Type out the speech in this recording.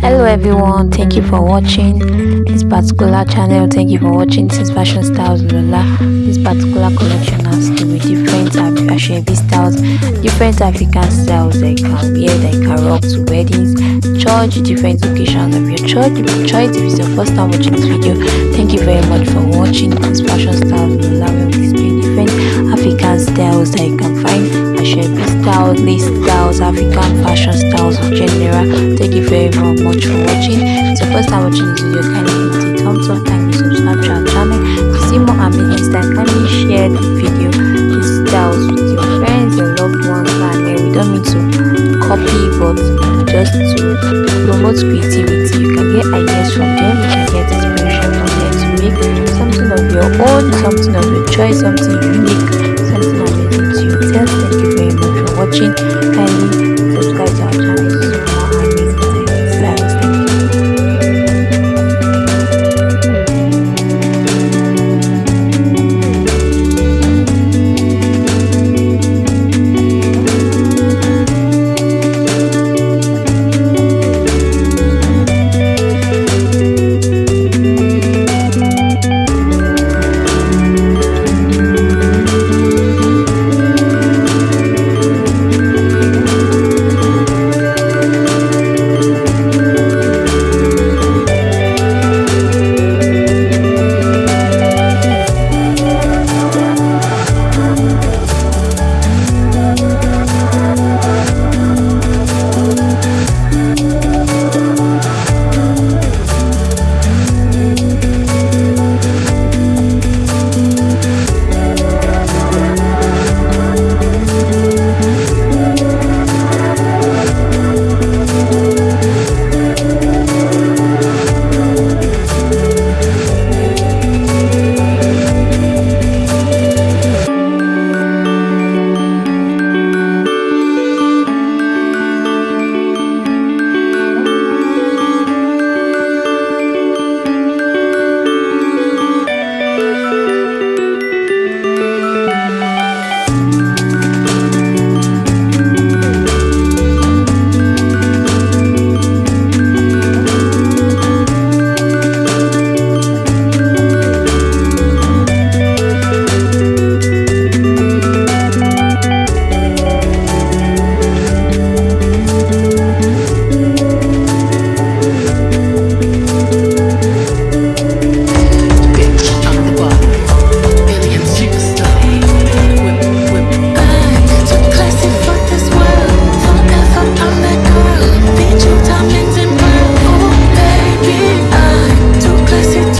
hello everyone. Thank you for watching this particular channel. Thank you for watching this fashion styles lola. This particular collection has to be different Asoebi styles different african styles. That you can wear that you can rock to weddings church different occasions of your church if you choice if it's your first time watching this video. Thank you very much for watching this fashion styles lola. We display different african styles that you can Asoebi styles lace styles african fashion styles in general thank you very much much for watching. It's your first time watching this video, kindly hit the thumbs up, kindly subscribe to our channel. To see more amazing style, kindly share the video, the styles with your friends, your loved ones, and uh, we don't need to copy, but just to promote creativity. You can get ideas from them, you can get inspiration from them to make something of your own, something of your choice, something unique, watching. Kindly